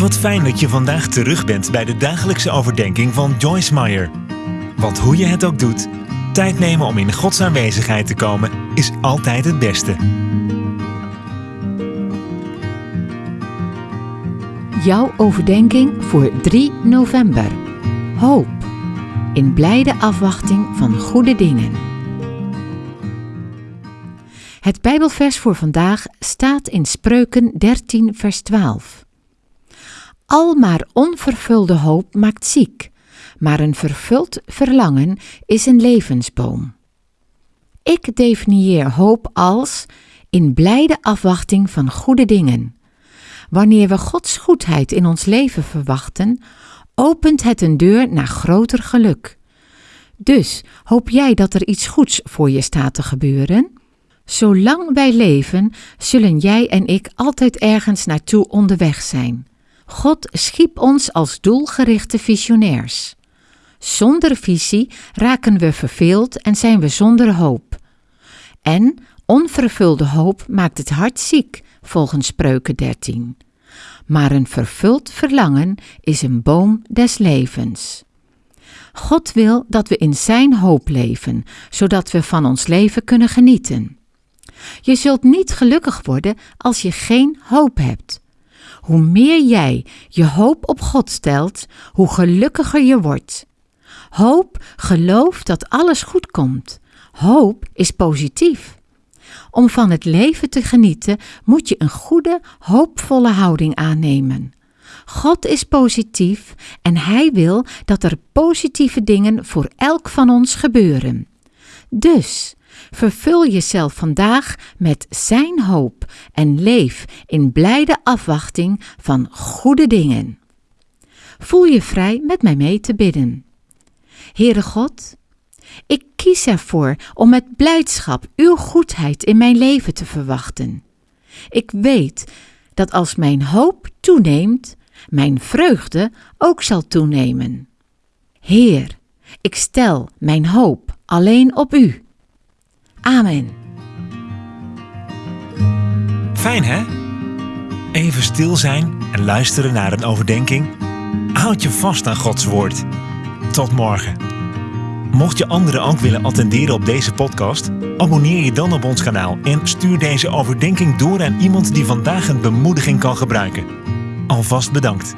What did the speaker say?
Wat fijn dat je vandaag terug bent bij de dagelijkse overdenking van Joyce Meyer. Want hoe je het ook doet, tijd nemen om in Gods aanwezigheid te komen is altijd het beste. Jouw overdenking voor 3 november. Hoop. In blijde afwachting van goede dingen. Het Bijbelvers voor vandaag staat in Spreuken 13, vers 12. Al maar onvervulde hoop maakt ziek, maar een vervuld verlangen is een levensboom. Ik definieer hoop als in blijde afwachting van goede dingen. Wanneer we Gods goedheid in ons leven verwachten, opent het een deur naar groter geluk. Dus hoop jij dat er iets goeds voor je staat te gebeuren? Zolang wij leven, zullen jij en ik altijd ergens naartoe onderweg zijn. God schiep ons als doelgerichte visionairs. Zonder visie raken we verveeld en zijn we zonder hoop. En onvervulde hoop maakt het hart ziek, volgens Spreuken 13. Maar een vervuld verlangen is een boom des levens. God wil dat we in Zijn hoop leven, zodat we van ons leven kunnen genieten. Je zult niet gelukkig worden als je geen hoop hebt. Hoe meer jij je hoop op God stelt, hoe gelukkiger je wordt. Hoop gelooft dat alles goed komt. Hoop is positief. Om van het leven te genieten moet je een goede, hoopvolle houding aannemen. God is positief en Hij wil dat er positieve dingen voor elk van ons gebeuren. Dus vervul jezelf vandaag met Zijn hoop en leef in blijde afwachting van goede dingen. Voel je vrij met mij mee te bidden. Heere God, ik kies ervoor om met blijdschap uw goedheid in mijn leven te verwachten. Ik weet dat als mijn hoop toeneemt, mijn vreugde ook zal toenemen. Heer, ik stel mijn hoop alleen op u. Amen. Fijn hè? Even stil zijn en luisteren naar een overdenking. Houd je vast aan Gods woord. Tot morgen. Mocht je anderen ook willen attenderen op deze podcast, abonneer je dan op ons kanaal en stuur deze overdenking door aan iemand die vandaag een bemoediging kan gebruiken. Alvast bedankt.